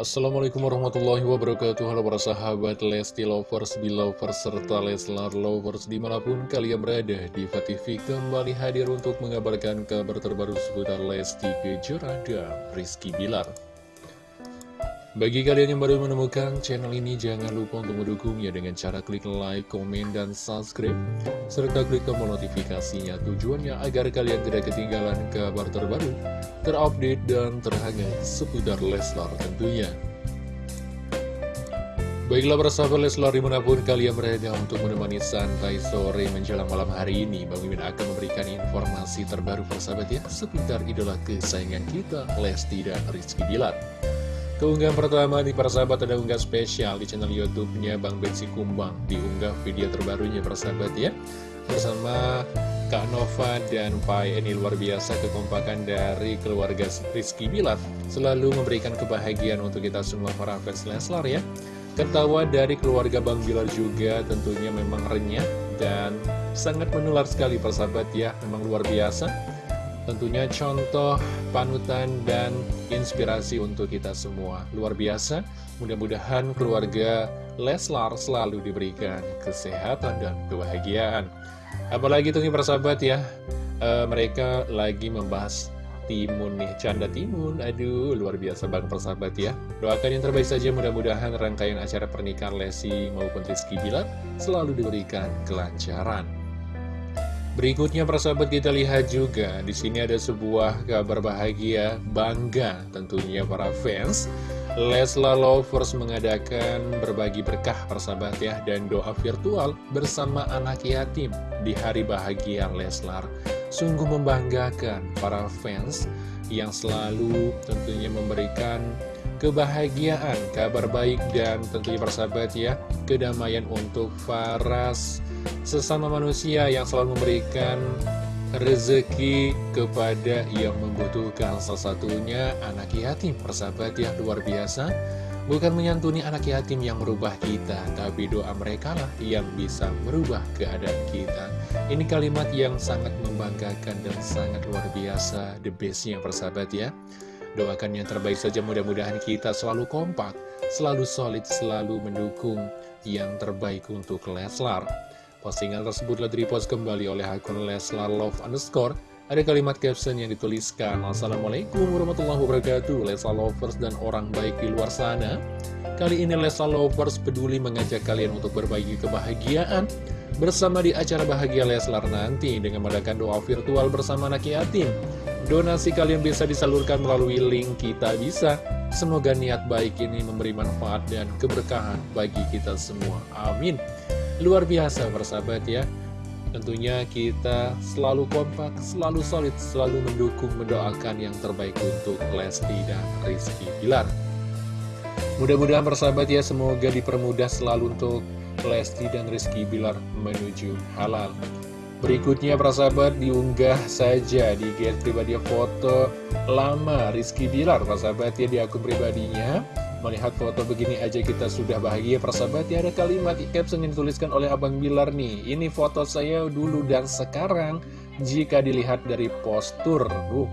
Assalamualaikum warahmatullahi wabarakatuh. Halo para sahabat Lesti Lovers, Belovers, serta Leslar Lovers di mana pun kalian berada Diva TV kembali hadir untuk mengabarkan kabar terbaru seputar Lesti Kejora dan Rizky Bilar Bagi kalian yang baru menemukan channel ini jangan lupa untuk mendukungnya dengan cara klik like, komen, dan subscribe serta klik tombol notifikasinya. Tujuannya agar kalian tidak ketinggalan kabar terbaru terupdate dan terhangat seputar Leslar tentunya. Baiklah persahabat Leslar di mana pun kalian berada untuk menemani santai sore menjelang malam hari ini Bang Mimin akan memberikan informasi terbaru persahabat ya seputar idola kesayangan kita Lesti dan Rizky Bilar Keunggahan pertama di persahabat ada unggah spesial di channel YouTube-nya Bang Betsy Kumbang. Diunggah video terbarunya persahabat ya. Bersama Kak Nova dan Pai. Ini luar biasa kekompakan dari keluarga Rizky Bilar. Selalu memberikan kebahagiaan untuk kita semua para fans Leslar ya. Ketawa dari keluarga Bang Bilar juga tentunya memang renyah dan sangat menular sekali persahabat ya. Memang luar biasa Tentunya contoh, panutan, dan inspirasi untuk kita semua. Luar biasa, mudah-mudahan keluarga Leslar selalu diberikan kesehatan dan kebahagiaan. Apalagi tentunya persahabat ya, e, mereka lagi membahas timun nih, canda timun. Aduh, luar biasa banget persahabat ya. Doakan yang terbaik saja, mudah-mudahan rangkaian acara pernikahan Lesi maupun Rizky Bilar selalu diberikan kelancaran. Berikutnya persahabat kita lihat juga di sini ada sebuah kabar bahagia bangga tentunya para fans. Leslar Lovers mengadakan berbagi berkah persahabat ya dan doa virtual bersama anak yatim di hari bahagia Leslar sungguh membanggakan para fans yang selalu tentunya memberikan kebahagiaan, kabar baik dan tentunya persahabat ya kedamaian untuk Faras. Sesama manusia yang selalu memberikan rezeki kepada yang membutuhkan. Salah satunya anak yatim. Persahabat yang luar biasa. Bukan menyantuni anak yatim yang merubah kita tapi doa mereka lah yang bisa merubah keadaan kita. Ini kalimat yang sangat membanggakan dan sangat luar biasa. The bestnya persahabat ya. Doakan yang terbaik saja. Mudah-mudahan kita selalu kompak selalu solid selalu mendukung yang terbaik untuk Leslar Postingan tersebut telah direpost kembali oleh akun Leslar Love underscore. Ada kalimat caption yang dituliskan, Assalamualaikum warahmatullahi wabarakatuh, Leslar Lovers dan orang baik di luar sana. Kali ini Leslar Lovers peduli mengajak kalian untuk berbagi kebahagiaan bersama di acara Bahagia Leslar nanti dengan mengadakan doa virtual bersama anak yatim. Donasi kalian bisa disalurkan melalui link kita bisa. Semoga niat baik ini memberi manfaat dan keberkahan bagi kita semua. Amin. Luar biasa persahabat ya. Tentunya kita selalu kompak, selalu solid, selalu mendukung, mendoakan yang terbaik untuk Lesti dan Rizky Bilar. Mudah-mudahan persahabat ya semoga dipermudah selalu untuk Lesti dan Rizky Bilar menuju halal. Berikutnya persahabat diunggah saja di get pribadi foto lama Rizky Bilar persahabat ya di akun pribadinya Melihat foto begini aja kita sudah bahagia persahabat. Ya ada kalimat caption yang dituliskan oleh Abang Bilar nih. Ini foto saya dulu dan sekarang jika dilihat dari postur uh.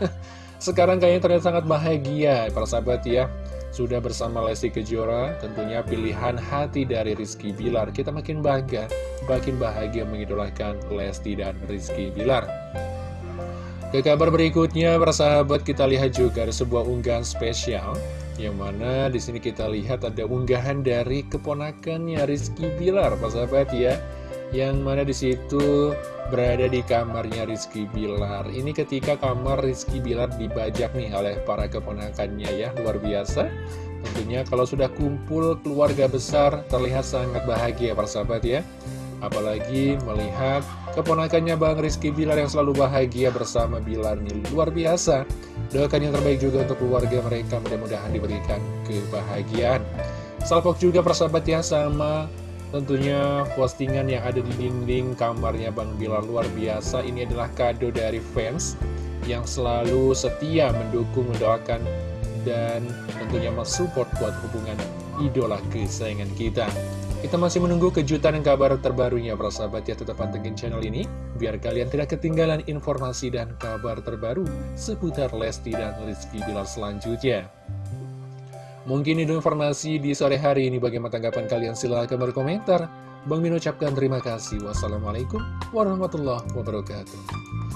Sekarang kayaknya terlihat sangat bahagia persahabat ya. Sudah bersama Lesti Kejora tentunya pilihan hati dari Rizky Bilar. Kita makin bangga, makin bahagia mengidolakan Lesti dan Rizky Bilar ke kabar berikutnya, persahabat kita lihat juga ada sebuah unggahan spesial yang mana di sini kita lihat ada unggahan dari keponakannya Rizky Bilar, persahabat ya. Yang mana di situ berada di kamarnya Rizky Bilar. Ini ketika kamar Rizky Bilar dibajak nih oleh para keponakannya ya, luar biasa. Tentunya kalau sudah kumpul keluarga besar terlihat sangat bahagia persahabat ya. Apalagi melihat keponakannya Bang Rizky Bilar yang selalu bahagia bersama Bilar ini luar biasa. Doakan yang terbaik juga untuk keluarga mereka, mudah-mudahan diberikan kebahagiaan. Salpok juga persahabat ya sama tentunya postingan yang ada di dinding kamarnya Bang Bilal luar biasa. Ini adalah kado dari fans yang selalu setia mendukung, mendoakan, dan tentunya mensupport buat hubungan idola kesayangan kita. Kita masih menunggu kejutan dan kabar terbarunya, para sahabat ya. Tetap pantengin channel ini, biar kalian tidak ketinggalan informasi dan kabar terbaru seputar Lesti dan Rizky Bilar selanjutnya. Mungkin itu informasi di sore hari ini. Bagaimana tanggapan kalian? Silahkan berkomentar. Bang Min ucapkan terima kasih. Wassalamualaikum warahmatullahi wabarakatuh.